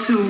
those who